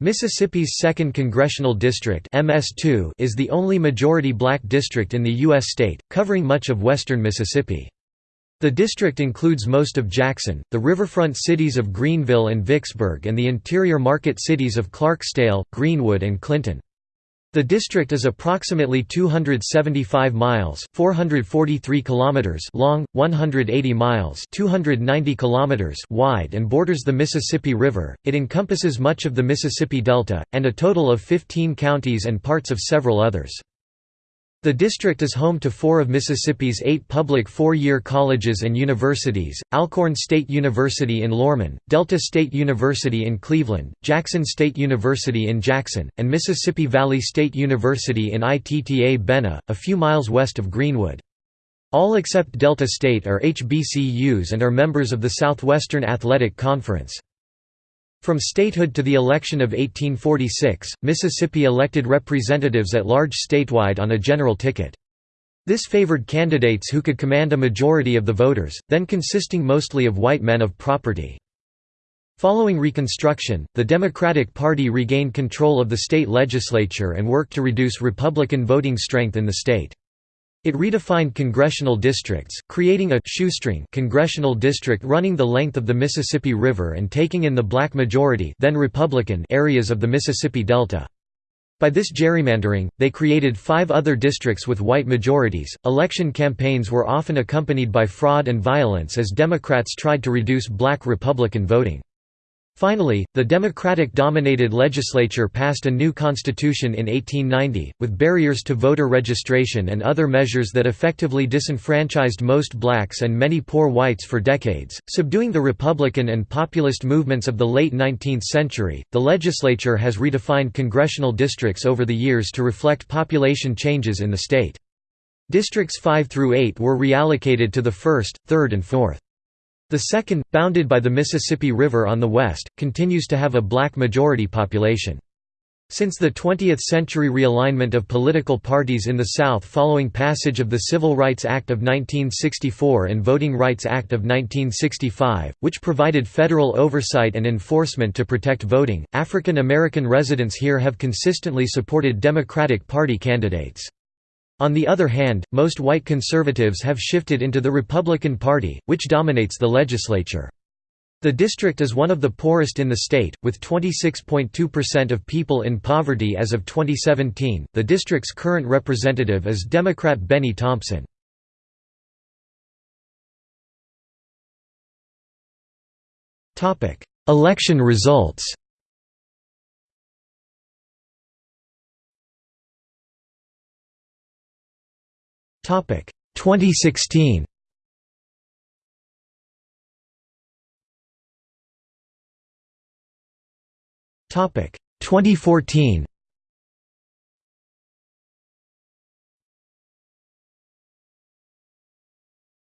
Mississippi's 2nd Congressional District MS2 is the only majority-black district in the U.S. state, covering much of western Mississippi. The district includes most of Jackson, the riverfront cities of Greenville and Vicksburg and the interior market cities of Clarksdale, Greenwood and Clinton. The district is approximately 275 miles (443 kilometers) long, 180 miles (290 kilometers) wide and borders the Mississippi River. It encompasses much of the Mississippi Delta and a total of 15 counties and parts of several others. The district is home to four of Mississippi's eight public four-year colleges and universities, Alcorn State University in Lorman, Delta State University in Cleveland, Jackson State University in Jackson, and Mississippi Valley State University in Itta Bena, a few miles west of Greenwood. All except Delta State are HBCUs and are members of the Southwestern Athletic Conference. From statehood to the election of 1846, Mississippi elected representatives at large statewide on a general ticket. This favored candidates who could command a majority of the voters, then consisting mostly of white men of property. Following Reconstruction, the Democratic Party regained control of the state legislature and worked to reduce Republican voting strength in the state. It redefined congressional districts, creating a shoestring congressional district running the length of the Mississippi River and taking in the black majority then Republican areas of the Mississippi Delta. By this gerrymandering, they created five other districts with white majorities. Election campaigns were often accompanied by fraud and violence as Democrats tried to reduce black Republican voting. Finally, the Democratic-dominated legislature passed a new constitution in 1890, with barriers to voter registration and other measures that effectively disenfranchised most blacks and many poor whites for decades, subduing the Republican and populist movements of the late 19th century. The legislature has redefined congressional districts over the years to reflect population changes in the state. Districts 5 through 8 were reallocated to the 1st, 3rd and 4th. The second, bounded by the Mississippi River on the west, continues to have a black majority population. Since the 20th-century realignment of political parties in the South following passage of the Civil Rights Act of 1964 and Voting Rights Act of 1965, which provided federal oversight and enforcement to protect voting, African American residents here have consistently supported Democratic Party candidates. On the other hand, most white conservatives have shifted into the Republican Party, which dominates the legislature. The district is one of the poorest in the state, with 26.2% of people in poverty as of 2017. The district's current representative is Democrat Bennie Thompson. Election results. 2016. Topic 2014.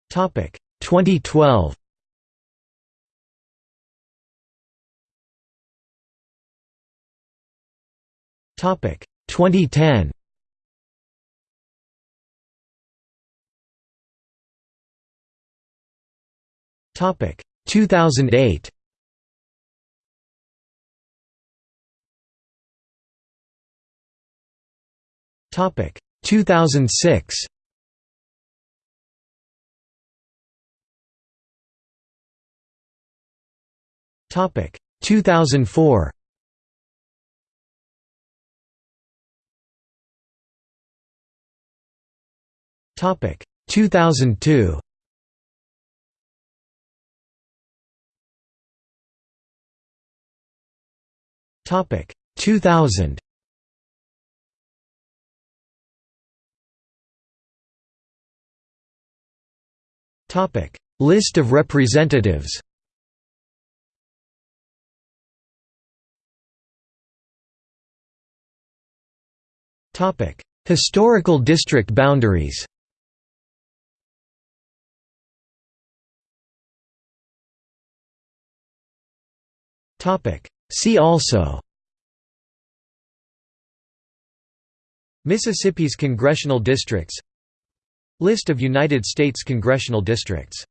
Topic 2012. Topic 2010. Topic 2008. Topic 2006. Topic 2004. Topic 2002. Topic 2000. Topic List of representatives. Topic Historical district boundaries. Topic See also Mississippi's congressional districts List of United States congressional districts